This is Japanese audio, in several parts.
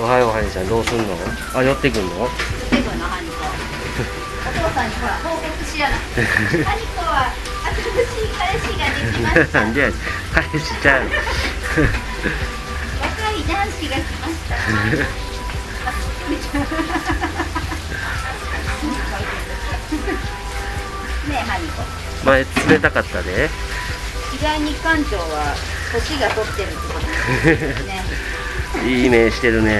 おはようハニーちゃん。どうすんの？あ寄ってくんの？セブンのハニコお父さんにほら報告しやなハニコは新しい彼氏ができました。なんでや彼氏ちゃう若い男子が来ました。ねえハニコ前冷たかったで意外に館長は年が取ってるってことですね いい目してるね。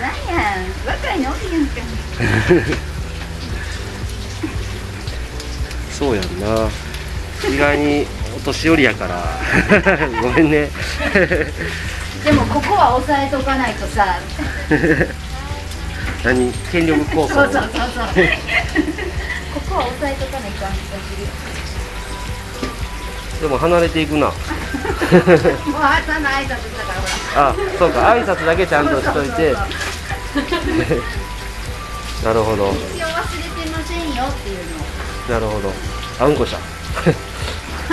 なんや若いのおるやんか。そうやんな。意外にお年寄りやから。ごめんね。でもここは押さえとかないとさ。何？権力構想？そうそうそうそう。ここは押さえとかないかん気がでも離れていくなもう朝の挨拶だからほら。あそうか。挨拶だけちゃんとしといて。なるほど。一応忘れてませんよっていうのを。なるほど。あうんこした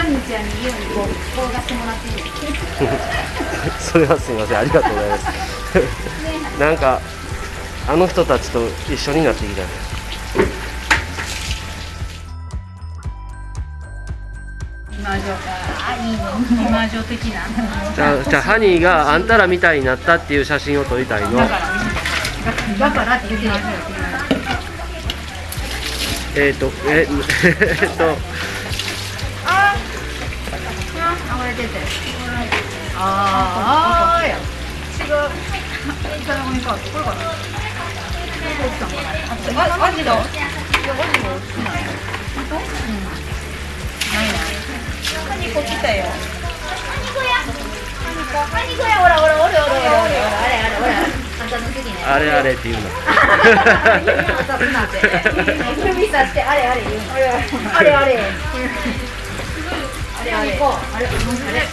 ハニーちゃんに言うにこうがしてもらっていいです それはすみません。ありがとうございます。なんかあの人たちと一緒になってきた。ね魔女かあいいね。魔女的な。じゃあじゃあハニーがあんたらみたいになったっていう写真を撮りたいの。だからって言ってえっ、ー、とええっと。ああ流れててああや違ういかなもいかこれかなあ、アジだ。たよ。カニコや。カニコや、ほらほら、おるおるおるおるおる、あれあれほら。あんたの次ね。あれあれっていうの指をさして、あれあれ言うの。あれあれ。あれあれ。あれあれ。あれ。あれ。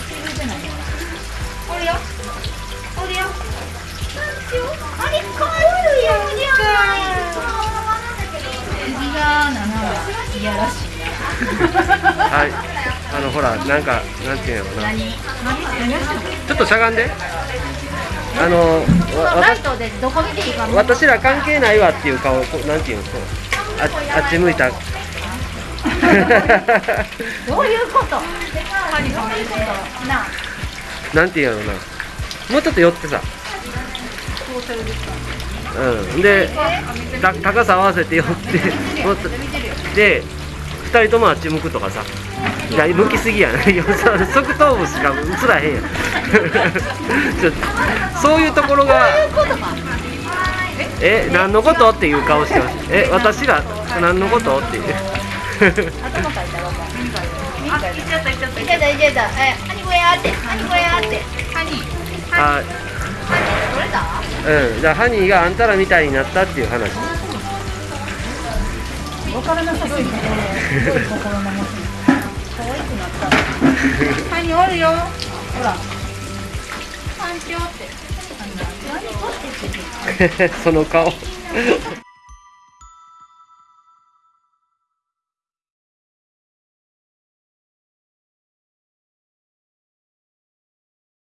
おるよ。おるよ。あれ、かわいいよ。じゃ右が7はいやらしいはいあのほらなんかなんていうのかな。何？ちょっとしゃがんで。あの私ら関係ないわっていう顔なんていうの？こうああっち向いた。どういうこと？なんていうのな。もうちょっと寄ってさ。うん。でた高さ合わせて寄ってで二人ともあっち向くとかさいや向きすぎやないやそう側頭部しか映らへんやんそういうところがえ何のことっていう顔してますえ私が何のことっていう頭かいたらわかんあ、いっちゃったいっちゃったいっちゃったいっちゃったえ、ハニコやってハニコやってハニあ取れたうんじゃあハニーがあんたらみたいになったっていう話わからなさすぎてすごい心の持ちったハニおるよ。ほら。環境って何こって言って。その顔